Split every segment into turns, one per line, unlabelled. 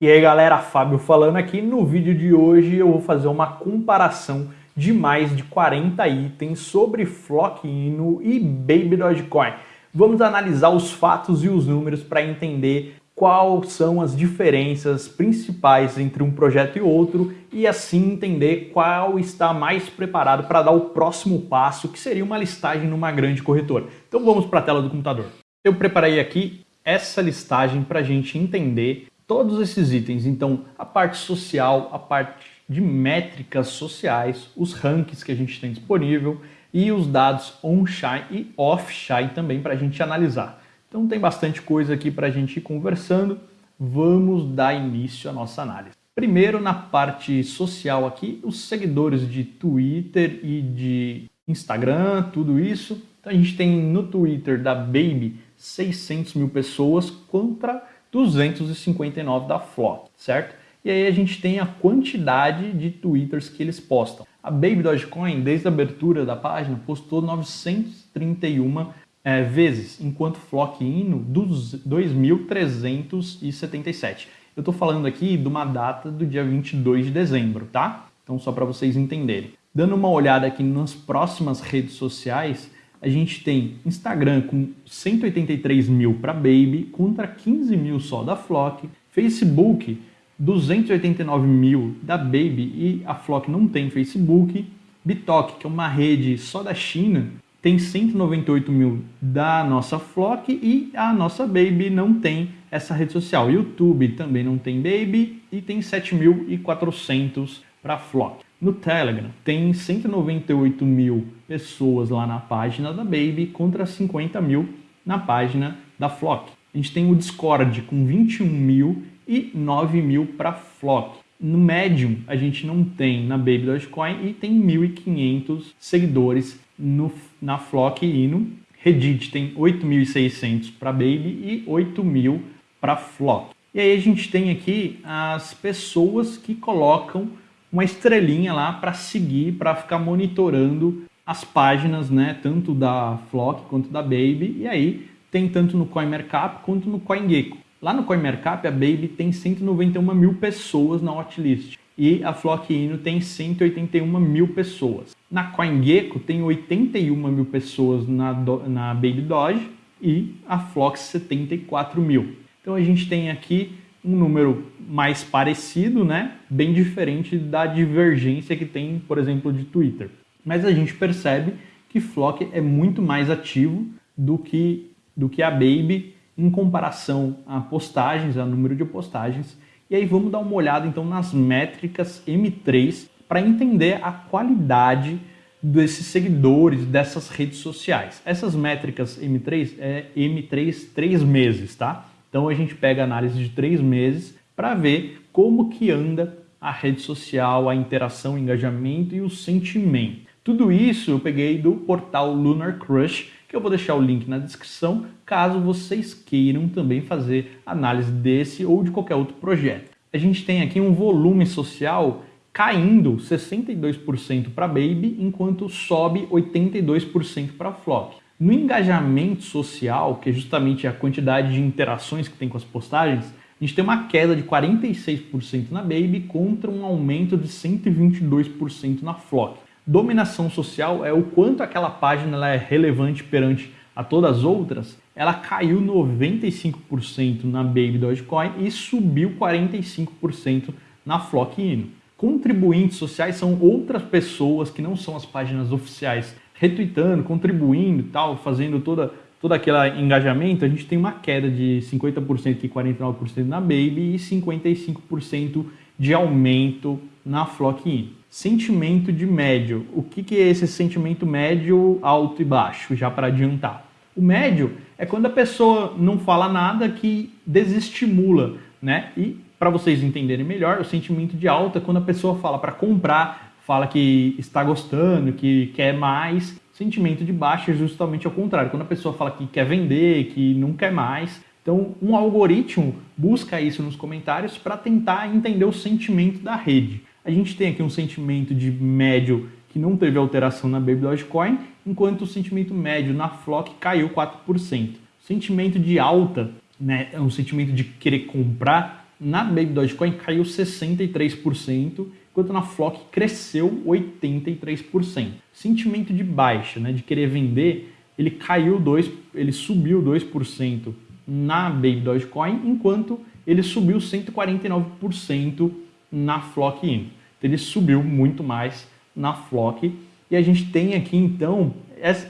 E aí galera, Fábio falando aqui. No vídeo de hoje eu vou fazer uma comparação de mais de 40 itens sobre Flock Ino e Baby Dogecoin. Vamos analisar os fatos e os números para entender quais são as diferenças principais entre um projeto e outro e assim entender qual está mais preparado para dar o próximo passo, que seria uma listagem numa grande corretora. Então vamos para a tela do computador. Eu preparei aqui essa listagem para a gente entender todos esses itens. Então, a parte social, a parte de métricas sociais, os rankings que a gente tem disponível e os dados on-chain e off-chain também para a gente analisar. Então tem bastante coisa aqui para a gente ir conversando. Vamos dar início à nossa análise. Primeiro, na parte social aqui, os seguidores de Twitter e de Instagram, tudo isso. Então a gente tem no Twitter da Baby 600 mil pessoas contra 259 da Flock, certo? E aí a gente tem a quantidade de twitters que eles postam. A Baby Dogecoin, desde a abertura da página, postou 931 é, vezes, enquanto Flock Ino, 2.377. Eu estou falando aqui de uma data do dia 22 de dezembro, tá? Então só para vocês entenderem. Dando uma olhada aqui nas próximas redes sociais, a gente tem Instagram com 183 mil para Baby, contra 15 mil só da Flock, Facebook 289 mil da Baby e a Flock não tem Facebook, Bitok, que é uma rede só da China, tem 198 mil da nossa Flock e a nossa Baby não tem essa rede social. YouTube também não tem Baby e tem 7.400 para Flock. No Telegram tem 198 mil pessoas lá na página da Baby contra 50 mil na página da Flock. A gente tem o Discord com 21 mil e 9 mil para Flock. No Medium a gente não tem na Baby Dogecoin e tem 1.500 seguidores no, na Flock e no Reddit tem 8.600 para Baby e 8.000 para Flock. E aí a gente tem aqui as pessoas que colocam uma estrelinha lá para seguir, para ficar monitorando as páginas, né, tanto da Flock quanto da Baby, e aí tem tanto no CoinMarkup quanto no CoinGecko. Lá no CoinMarkup a Baby tem 191 mil pessoas na watchlist e a Flock Ino tem 181 mil pessoas. Na CoinGecko tem 81 mil pessoas na, na Baby Doge e a Flock 74 mil. Então a gente tem aqui um número mais parecido, né? bem diferente da divergência que tem, por exemplo, de Twitter. Mas a gente percebe que Flock é muito mais ativo do que, do que a Baby em comparação a postagens, a número de postagens. E aí vamos dar uma olhada então nas métricas M3 para entender a qualidade desses seguidores dessas redes sociais. Essas métricas M3 é M3 três meses, tá? Então a gente pega análise de três meses para ver como que anda a rede social, a interação, o engajamento e o sentimento. Tudo isso eu peguei do portal Lunar Crush, que eu vou deixar o link na descrição, caso vocês queiram também fazer análise desse ou de qualquer outro projeto. A gente tem aqui um volume social caindo 62% para Baby, enquanto sobe 82% para Flock. No engajamento social, que é justamente a quantidade de interações que tem com as postagens, a gente tem uma queda de 46% na Baby contra um aumento de 122% na Flock. Dominação social é o quanto aquela página é relevante perante a todas as outras. Ela caiu 95% na Baby Dogecoin e subiu 45% na Flock Ino. Contribuintes sociais são outras pessoas que não são as páginas oficiais retweetando, contribuindo tal, fazendo toda, todo aquele engajamento, a gente tem uma queda de 50% e 49% na Baby e 55% de aumento na Flock-in. Sentimento de médio. O que, que é esse sentimento médio, alto e baixo, já para adiantar? O médio é quando a pessoa não fala nada que desestimula, né? E para vocês entenderem melhor, o sentimento de alta é quando a pessoa fala para comprar, fala que está gostando, que quer mais. Sentimento de baixo é justamente ao contrário, quando a pessoa fala que quer vender, que não quer mais. Então, um algoritmo busca isso nos comentários para tentar entender o sentimento da rede. A gente tem aqui um sentimento de médio que não teve alteração na Baby Dogecoin, enquanto o sentimento médio na Flock caiu 4%. O sentimento de alta, né, é um sentimento de querer comprar, na Baby Dogecoin caiu 63%, enquanto na Flock cresceu 83%. Sentimento de baixa, né, de querer vender, ele caiu 2, ele subiu 2% na Baby Dogecoin, enquanto ele subiu 149% na Flock Ino. Então ele subiu muito mais na Flock. E a gente tem aqui então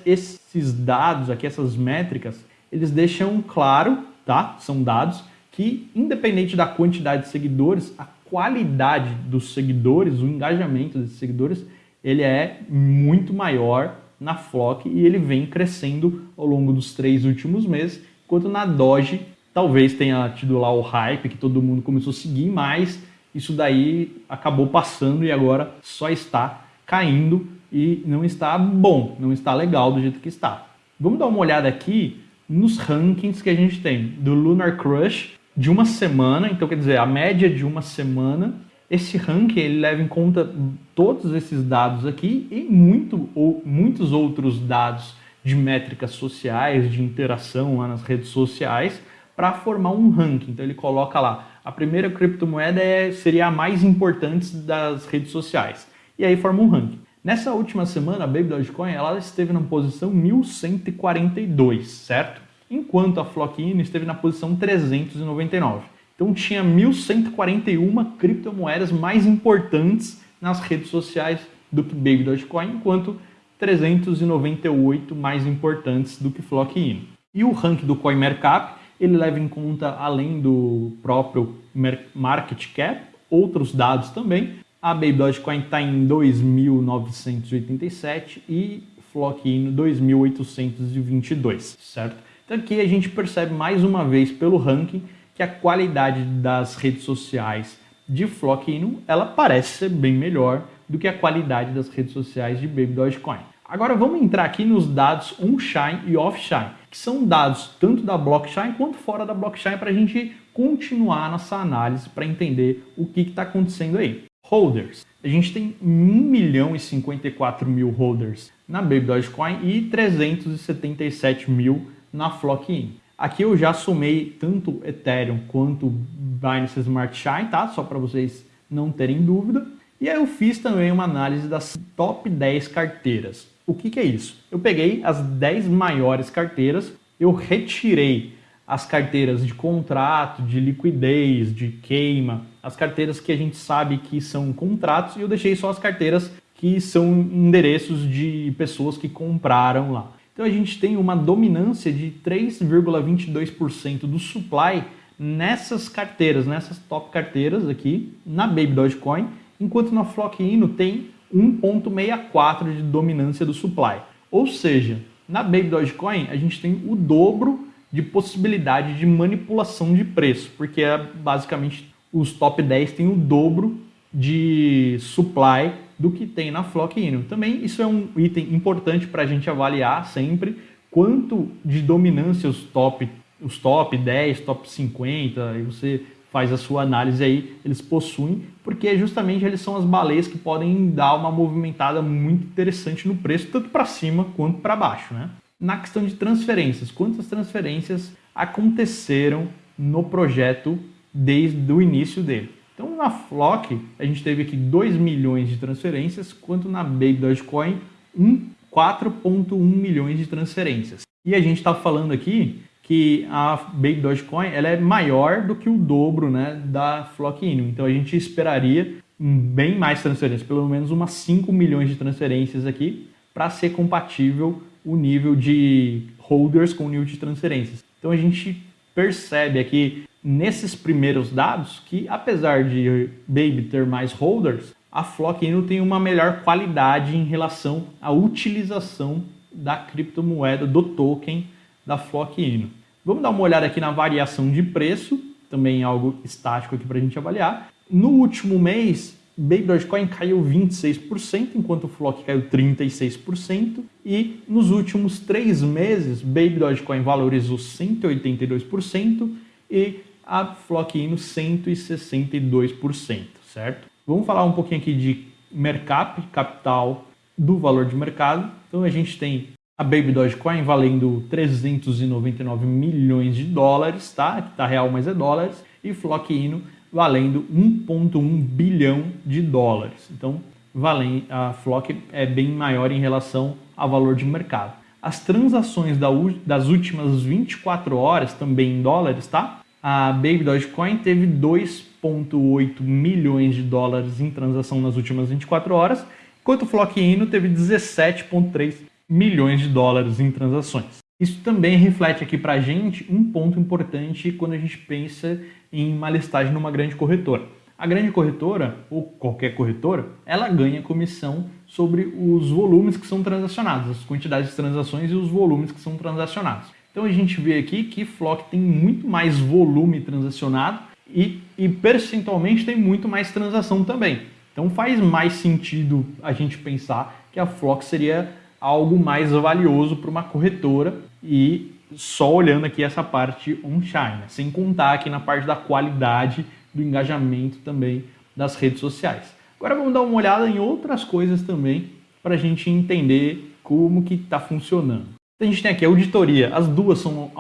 esses dados aqui, essas métricas, eles deixam claro, tá? São dados que independente da quantidade de seguidores, a qualidade dos seguidores, o engajamento desses seguidores, ele é muito maior na Flock e ele vem crescendo ao longo dos três últimos meses, enquanto na Doge talvez tenha tido lá o hype que todo mundo começou a seguir, mas isso daí acabou passando e agora só está caindo e não está bom, não está legal do jeito que está. Vamos dar uma olhada aqui nos rankings que a gente tem do Lunar Crush de uma semana, então quer dizer, a média de uma semana. Esse ranking ele leva em conta todos esses dados aqui e muito, ou, muitos outros dados de métricas sociais, de interação lá nas redes sociais, para formar um ranking. Então ele coloca lá, a primeira criptomoeda é, seria a mais importante das redes sociais. E aí forma um ranking. Nessa última semana, a Baby Dogecoin ela esteve na posição 1142, certo? Enquanto a Flockino esteve na posição 399. Então tinha 1141 criptomoedas mais importantes nas redes sociais do que Baby Dogecoin, enquanto 398 mais importantes do que Flockino. E o ranking do CoinMarkup ele leva em conta, além do próprio market cap, outros dados também. A Baby Dogecoin está em 2.987 e Flock em 2.822, certo? Então aqui a gente percebe mais uma vez pelo ranking que a qualidade das redes sociais de Flock ela parece ser bem melhor do que a qualidade das redes sociais de Baby Dogecoin. Agora vamos entrar aqui nos dados on-chain e off-chain, que são dados tanto da blockchain quanto fora da blockchain para a gente continuar nossa análise para entender o que está acontecendo aí. Holders. A gente tem 1 milhão e 54 mil holders na Baby Dogecoin e 377 mil na Flock Aqui eu já somei tanto Ethereum quanto Binance Smart Chain, tá? Só para vocês não terem dúvida. E aí eu fiz também uma análise das top 10 carteiras. O que, que é isso? Eu peguei as 10 maiores carteiras, eu retirei as carteiras de contrato, de liquidez, de queima, as carteiras que a gente sabe que são contratos e eu deixei só as carteiras que são endereços de pessoas que compraram lá. Então a gente tem uma dominância de 3,22% do supply nessas carteiras, nessas top carteiras aqui na Baby Dogecoin, enquanto na Flock Ino tem 1.64 de dominância do supply. Ou seja, na Baby Dogecoin a gente tem o dobro de possibilidade de manipulação de preço, porque é basicamente os top 10 têm o dobro de supply do que tem na Flock Ino. Também isso é um item importante para a gente avaliar sempre quanto de dominância os top, os top 10, top 50, e você faz a sua análise aí, eles possuem, porque justamente eles são as baleias que podem dar uma movimentada muito interessante no preço, tanto para cima quanto para baixo. Né? Na questão de transferências, quantas transferências aconteceram no projeto desde o início dele? Então na Flock a gente teve aqui 2 milhões de transferências, quanto na Baby Dogecoin 4.1 milhões de transferências. E a gente está falando aqui que a Baby Dogecoin ela é maior do que o dobro né, da Flock Inu. Então a gente esperaria bem mais transferências, pelo menos umas 5 milhões de transferências aqui, para ser compatível o nível de holders com o nível de transferências. Então a gente percebe aqui nesses primeiros dados que apesar de Baby ter mais holders, a Flock Inu tem uma melhor qualidade em relação à utilização da criptomoeda, do token da Flock Inu. Vamos dar uma olhada aqui na variação de preço, também algo estático aqui para a gente avaliar. No último mês, Baby Dogecoin caiu 26%, enquanto o Flock caiu 36%. E nos últimos três meses, Baby Dogecoin valorizou 182% e a Flock Ino 162%, certo? Vamos falar um pouquinho aqui de mercap, capital do valor de mercado. Então a gente tem a Baby Dogecoin valendo 399 milhões de dólares, tá? Aqui tá real, mas é dólares. E Flock Ino valendo 1,1 bilhão de dólares. Então, a Flock é bem maior em relação ao valor de mercado. As transações das últimas 24 horas, também em dólares, tá? A Baby Dogecoin teve 2,8 milhões de dólares em transação nas últimas 24 horas, enquanto o Flock Ino teve 17,3 milhões de dólares em transações. Isso também reflete aqui para a gente um ponto importante quando a gente pensa em uma listagem numa grande corretora. A grande corretora, ou qualquer corretora, ela ganha comissão sobre os volumes que são transacionados, as quantidades de transações e os volumes que são transacionados. Então a gente vê aqui que Flock tem muito mais volume transacionado e, e percentualmente tem muito mais transação também. Então faz mais sentido a gente pensar que a Flock seria algo mais valioso para uma corretora e só olhando aqui essa parte on-chain, né? sem contar aqui na parte da qualidade do engajamento também das redes sociais. Agora vamos dar uma olhada em outras coisas também para a gente entender como que está funcionando. A gente tem aqui a auditoria, as duas são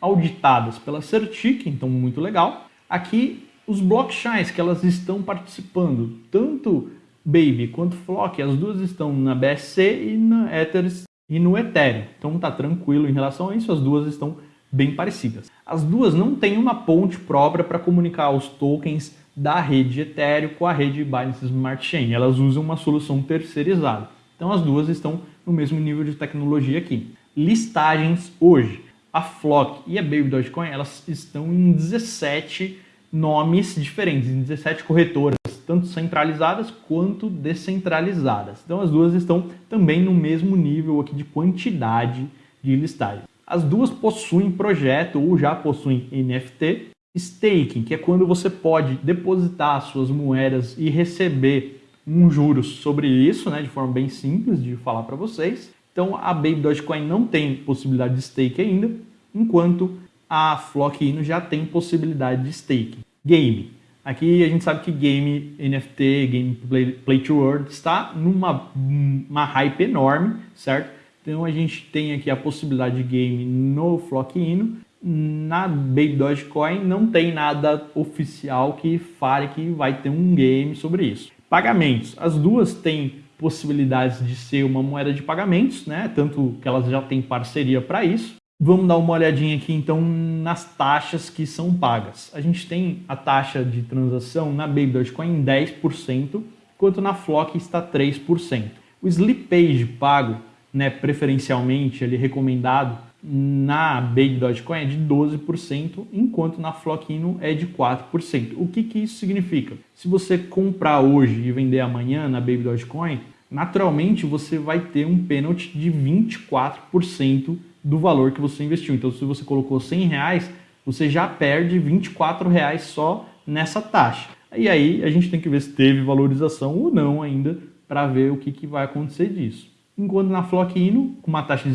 auditadas pela Certic, então muito legal. Aqui os blockchains que elas estão participando, tanto Baby quanto Flock, as duas estão na BSC e na Ethers e no Ethereum. Então tá tranquilo em relação a isso, as duas estão bem parecidas. As duas não têm uma ponte própria para comunicar os tokens da rede Ethereum com a rede Binance Smart Chain. Elas usam uma solução terceirizada. Então as duas estão no mesmo nível de tecnologia aqui. Listagens hoje. A Flock e a Baby Dogecoin, elas estão em 17 nomes diferentes, em 17 corretoras, tanto centralizadas quanto descentralizadas. Então as duas estão também no mesmo nível aqui de quantidade de listagens. As duas possuem projeto ou já possuem NFT. Staking, que é quando você pode depositar suas moedas e receber um juros sobre isso, né, de forma bem simples de falar para vocês. Então a Baby Dogecoin não tem possibilidade de stake ainda, enquanto a Flock Ino já tem possibilidade de stake. Game. Aqui a gente sabe que game NFT, game play, play to earn, está numa uma hype enorme, certo? Então a gente tem aqui a possibilidade de game no Flock Ino. Na Baby Dogecoin não tem nada oficial que fale que vai ter um game sobre isso. Pagamentos. As duas têm possibilidades de ser uma moeda de pagamentos, né? Tanto que elas já têm parceria para isso. Vamos dar uma olhadinha aqui então nas taxas que são pagas. A gente tem a taxa de transação na Baby Dogecoin em 10%, enquanto na Flock está 3%. O slippage pago né, preferencialmente ele recomendado na Baby Dogecoin é de 12%, enquanto na Flockino é de 4%. O que, que isso significa? Se você comprar hoje e vender amanhã na Baby Dogecoin, naturalmente você vai ter um pênalti de 24% do valor que você investiu. Então, se você colocou 100 reais, você já perde 24 reais só nessa taxa. E aí a gente tem que ver se teve valorização ou não ainda para ver o que, que vai acontecer disso enquanto na Flock Ino, com uma taxa de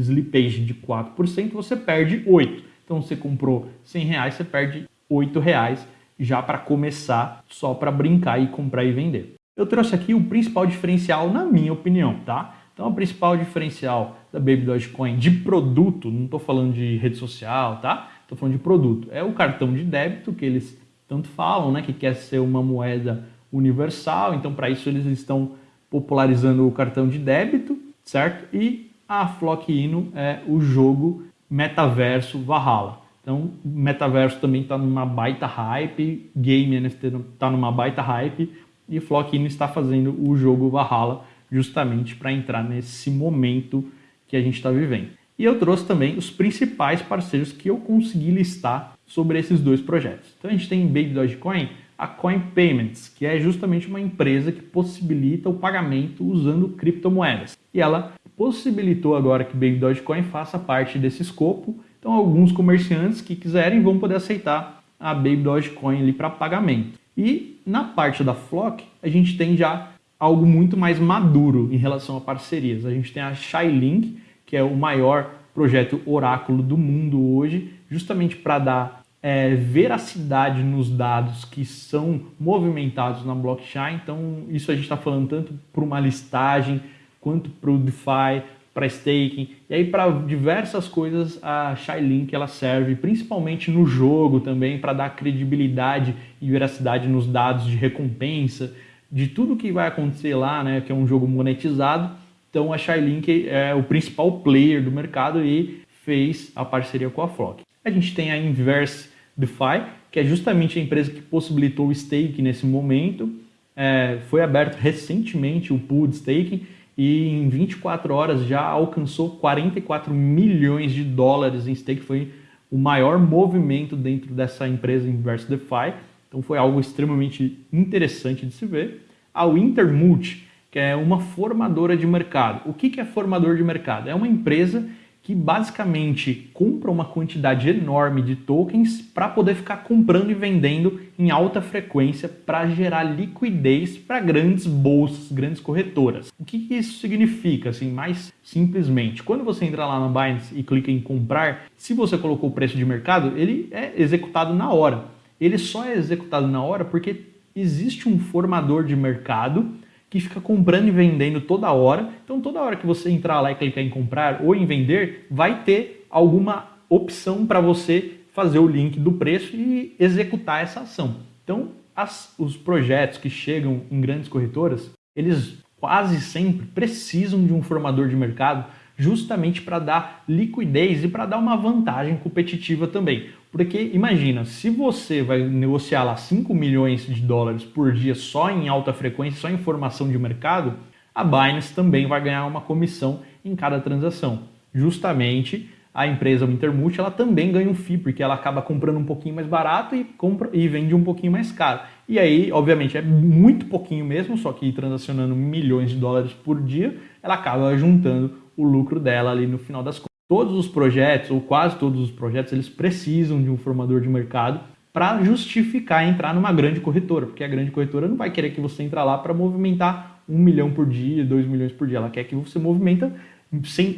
slippage de 4%, você perde 8%. Então você comprou 100 reais, você perde 8 reais já para começar, só para brincar e comprar e vender. Eu trouxe aqui o principal diferencial, na minha opinião, tá? Então, o principal diferencial da Baby Dogecoin de produto, não estou falando de rede social, tá? Estou falando de produto. É o cartão de débito que eles tanto falam, né? Que quer ser uma moeda universal. Então, para isso, eles estão popularizando o cartão de débito, certo? E a Flock Ino é o jogo metaverso Valhalla. Então, metaverso também está numa baita hype, game NFT está numa baita hype e Flock Ino está fazendo o jogo Valhalla justamente para entrar nesse momento que a gente está vivendo. E eu trouxe também os principais parceiros que eu consegui listar sobre esses dois projetos. Então a gente tem Baby Dogecoin, a Coin Payments, que é justamente uma empresa que possibilita o pagamento usando criptomoedas. E ela possibilitou agora que Baby Dogecoin faça parte desse escopo. Então alguns comerciantes que quiserem vão poder aceitar a Baby Dogecoin ali para pagamento. E na parte da Flock, a gente tem já algo muito mais maduro em relação a parcerias. A gente tem a Shylink, que é o maior projeto oráculo do mundo hoje, justamente para dar é, veracidade nos dados que são movimentados na blockchain. Então, isso a gente está falando tanto para uma listagem, quanto para o DeFi, para staking, e aí para diversas coisas a Shylink ela serve, principalmente no jogo também, para dar credibilidade e veracidade nos dados de recompensa, de tudo que vai acontecer lá, né, que é um jogo monetizado. Então a Shylink é o principal player do mercado e fez a parceria com a Flock. A gente tem a Inverse DeFi, que é justamente a empresa que possibilitou o stake nesse momento. É, foi aberto recentemente o pool de staking e em 24 horas já alcançou 44 milhões de dólares em stake, foi o maior movimento dentro dessa empresa Inverse DeFi, então foi algo extremamente interessante de se ver. A Wintermulti, que é uma formadora de mercado. O que é formador de mercado? É uma empresa que basicamente compra uma quantidade enorme de tokens para poder ficar comprando e vendendo em alta frequência para gerar liquidez para grandes bolsas, grandes corretoras. O que, isso significa? Assim, mais simplesmente, quando você entra lá na Binance e clica em comprar, se você colocou o preço de mercado, ele é executado na hora. Ele só é executado na hora porque existe um formador de mercado que fica comprando e vendendo toda hora. Então, toda hora que você entrar lá e clicar em comprar ou em vender, vai ter alguma opção para você fazer o link do preço e executar essa ação. Então, as, os projetos que chegam em grandes corretoras, eles quase sempre precisam de um formador de mercado justamente para dar liquidez e para dar uma vantagem competitiva também. Porque imagina, se você vai negociar lá 5 milhões de dólares por dia só em alta frequência, só em formação de mercado, a Binance também vai ganhar uma comissão em cada transação. Justamente a empresa Intermulti ela também ganha um FII, porque ela acaba comprando um pouquinho mais barato e, compra, e vende um pouquinho mais caro. E aí, obviamente, é muito pouquinho mesmo, só que transacionando milhões de dólares por dia, ela acaba juntando o lucro dela ali no final das contas. Todos os projetos, ou quase todos os projetos, eles precisam de um formador de mercado para justificar entrar numa grande corretora, porque a grande corretora não vai querer que você entre lá para movimentar um milhão por dia, dois milhões por dia. Ela quer que você movimenta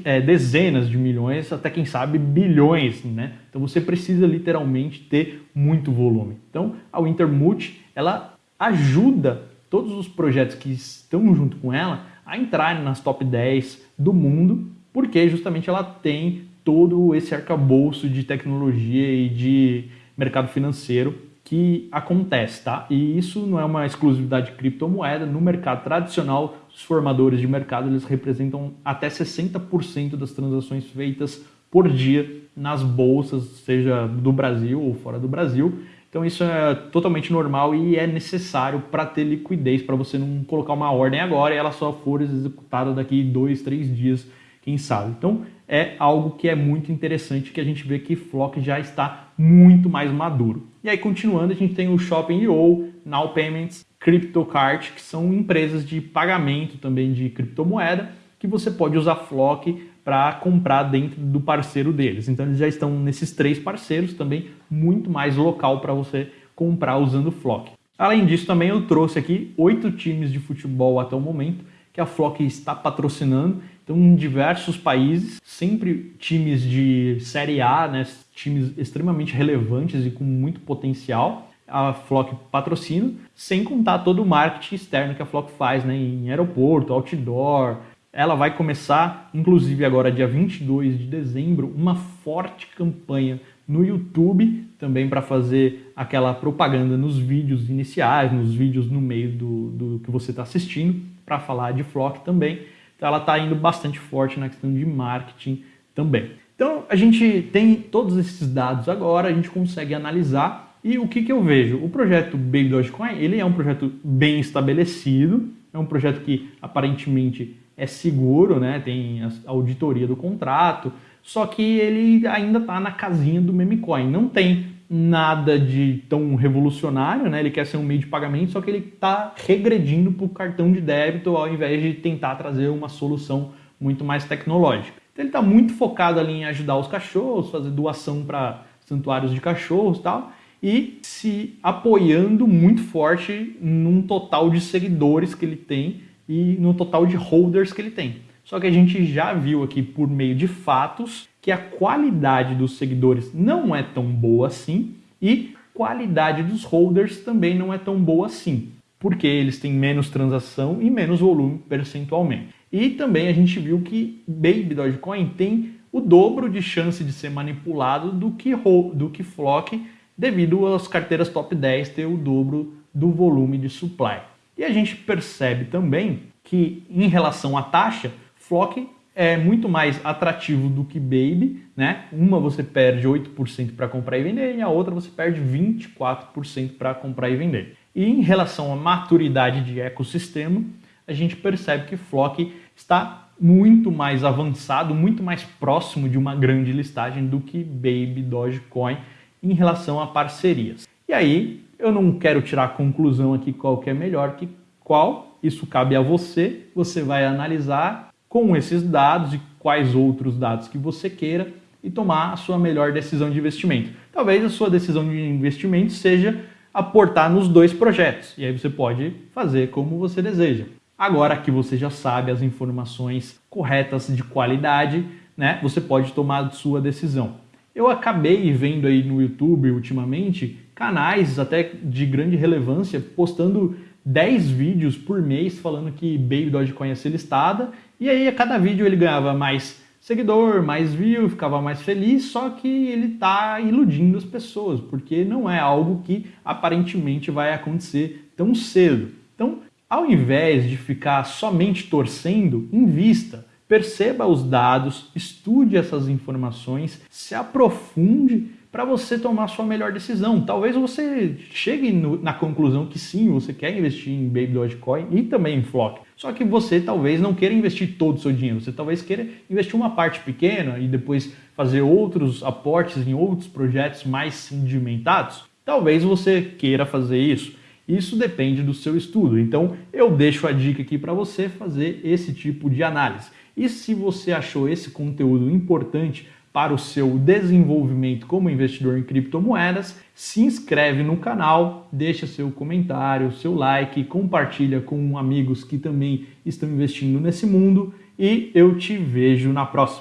é, dezenas de milhões, até quem sabe bilhões, né? Então você precisa literalmente ter muito volume. Então a Wintermulti, ela ajuda todos os projetos que estão junto com ela a entrarem nas top 10 do mundo porque justamente ela tem todo esse arcabouço de tecnologia e de mercado financeiro que acontece, tá? E isso não é uma exclusividade de criptomoeda, no mercado tradicional, os formadores de mercado, eles representam até 60% das transações feitas por dia nas bolsas, seja do Brasil ou fora do Brasil. Então isso é totalmente normal e é necessário para ter liquidez, para você não colocar uma ordem agora e ela só for executada daqui dois, três dias quem sabe. Então é algo que é muito interessante que a gente vê que Flock já está muito mais maduro. E aí continuando, a gente tem o Shopping.io, Now Payments, CryptoCart, que são empresas de pagamento também de criptomoeda, que você pode usar Flock para comprar dentro do parceiro deles. Então eles já estão nesses três parceiros também, muito mais local para você comprar usando Flock. Além disso, também eu trouxe aqui oito times de futebol até o momento que a Flock está patrocinando então, em diversos países, sempre times de Série A, né, times extremamente relevantes e com muito potencial, a Flock patrocina, sem contar todo o marketing externo que a Flock faz né, em aeroporto, outdoor. Ela vai começar, inclusive agora dia 22 de dezembro, uma forte campanha no YouTube também para fazer aquela propaganda nos vídeos iniciais, nos vídeos no meio do, do que você está assistindo, para falar de Flock também. Ela está indo bastante forte na questão de marketing também. Então a gente tem todos esses dados agora, a gente consegue analisar e o que, que eu vejo? O projeto Baby Dogecoin ele é um projeto bem estabelecido, é um projeto que aparentemente é seguro, né? tem a auditoria do contrato, só que ele ainda está na casinha do memecoin, não tem nada de tão revolucionário, né? Ele quer ser um meio de pagamento, só que ele está regredindo para o cartão de débito ao invés de tentar trazer uma solução muito mais tecnológica. Então ele está muito focado ali em ajudar os cachorros, fazer doação para santuários de cachorros e tal, e se apoiando muito forte num total de seguidores que ele tem e no total de holders que ele tem. Só que a gente já viu aqui por meio de fatos que a qualidade dos seguidores não é tão boa assim e qualidade dos holders também não é tão boa assim, porque eles têm menos transação e menos volume percentualmente. E também a gente viu que Baby Dogecoin tem o dobro de chance de ser manipulado do que, do que Flock, devido às carteiras top 10 ter o dobro do volume de supply. E a gente percebe também que, em relação à taxa, Flock é muito mais atrativo do que Baby, né? Uma você perde 8% para comprar e vender e a outra você perde 24% para comprar e vender. E em relação à maturidade de ecossistema, a gente percebe que Flock está muito mais avançado, muito mais próximo de uma grande listagem do que Baby Dogecoin em relação a parcerias. E aí, eu não quero tirar a conclusão aqui qual que é melhor que qual, isso cabe a você, você vai analisar com esses dados e quais outros dados que você queira e tomar a sua melhor decisão de investimento. Talvez a sua decisão de investimento seja aportar nos dois projetos, e aí você pode fazer como você deseja. Agora que você já sabe as informações corretas de qualidade, né, você pode tomar sua decisão. Eu acabei vendo aí no YouTube ultimamente canais até de grande relevância postando 10 vídeos por mês falando que Baby Dogecoin ia ser listada, e aí a cada vídeo ele ganhava mais seguidor, mais view, ficava mais feliz, só que ele está iludindo as pessoas, porque não é algo que aparentemente vai acontecer tão cedo. Então, ao invés de ficar somente torcendo, invista, perceba os dados, estude essas informações, se aprofunde para você tomar sua melhor decisão. Talvez você chegue no, na conclusão que sim, você quer investir em Baby Dogecoin e também em Flock. Só que você talvez não queira investir todo o seu dinheiro, você talvez queira investir uma parte pequena e depois fazer outros aportes em outros projetos mais sedimentados. Talvez você queira fazer isso. Isso depende do seu estudo. Então, eu deixo a dica aqui para você fazer esse tipo de análise. E se você achou esse conteúdo importante para o seu desenvolvimento como investidor em criptomoedas, se inscreve no canal, deixa seu comentário, seu like, compartilha com amigos que também estão investindo nesse mundo e eu te vejo na próxima.